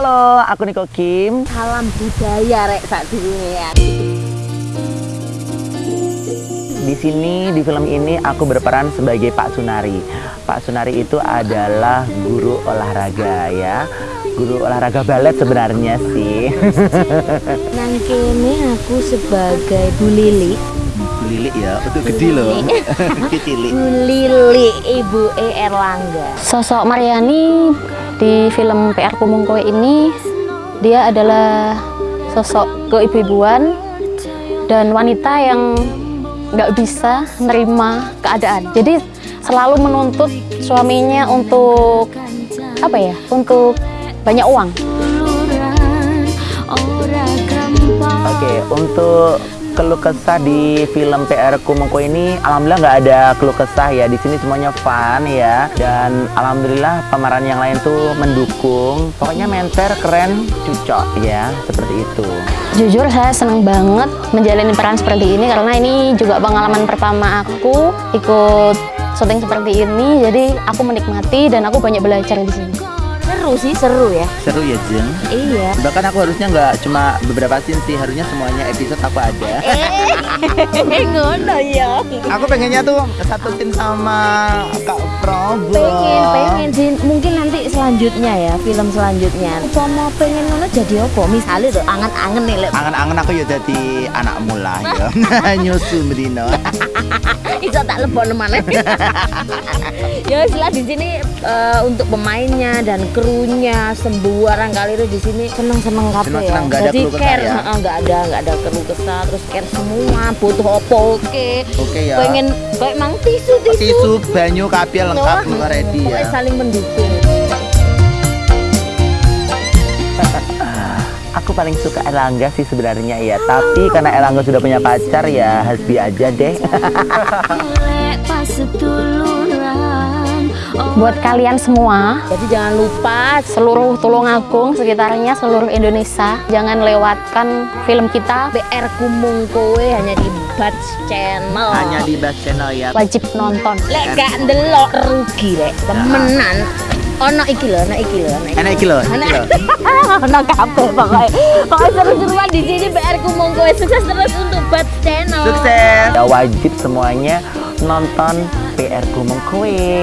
Halo, aku Niko Kim. Salam budaya rek sak ya. Di sini di film ini aku berperan sebagai Pak Sunari. Pak Sunari itu adalah guru olahraga ya. Guru olahraga balet sebenarnya sih. Nang kene aku sebagai Bu Lili. Bu Lili ya, untuk gede loh. Bu Lili Ibu E Erlangga. Sosok Mariani di film PR Kumungkoe ini dia adalah sosok keibu-ibuan dan wanita yang nggak bisa nerima keadaan. Jadi selalu menuntut suaminya untuk apa ya? Untuk banyak uang. Oke, untuk keluh kesah di film PR Kumengko ini. Alhamdulillah nggak ada keluh kesah ya. Di sini semuanya fun ya. Dan alhamdulillah pemeran yang lain tuh mendukung. Pokoknya menter keren cocok ya. Seperti itu. Jujur saya senang banget menjalani peran seperti ini karena ini juga pengalaman pertama aku ikut syuting seperti ini. Jadi aku menikmati dan aku banyak belajar di sini. Seru sih, seru ya. seru ya Jeng Iya. bahkan aku harusnya nggak cuma beberapa scene sih harusnya semuanya episode aku ada Eh, ngono ya. aku pengennya tuh satu scene sama Kak Probo Pengen, pengen sih. Selanjutnya ya, film selanjutnya. Umpama pengen ngono jadi apa? Misalnya tuh angen-angen nih, Lek. angen-angen aku ya jadi anak mula ya nyusu Medina Iso tak lebokno maneh. ya istilah di sini eh, untuk pemainnya dan krunya sembuaran kali itu di sini seneng-seneng kabeh ya. Ada Jadi kesah care, ya? nggak ada nggak ada keluh kesah terus care semua butuh opo oke. Oke ya. Pengen kayak mang tisu tisu. tisu banyu kabel lengkap Wah, semua ready ya saling mendukung. Aku paling suka Elangga sih sebenarnya ya, tapi karena Elangga sudah punya pacar ya Hasbi aja deh. Buat kalian semua, Jadi jangan lupa seluruh Tulungagung sekitarnya, seluruh Indonesia, jangan lewatkan film kita. BR Kumung Kowe hanya di Batch Channel. Hanya di Bas Channel ya. Wajib nonton. lek gak ndelok rugi lek temenan. Ono iki lho, ono iki lho, ono iki. Iki loh, iki Ono loh. ono kabeh pokoknya. Pokoknya seru-seruan di sini Kumung Kowe sukses terus untuk Batch Channel. Sukses. Ya wajib semuanya nonton PR Kue.